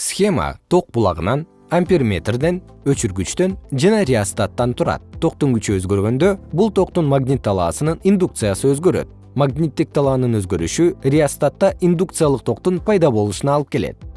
схема ток булагынан амперметрден өчүргүчтөн жана реостаттан турат. Токтун күчү өзгөргөндө бул токтун магнит талаасынын индукциясы өзгөрөт. Магниттик талаанын өзгөрүшү реостатта индукциялык токтун пайда болушуна алып келет.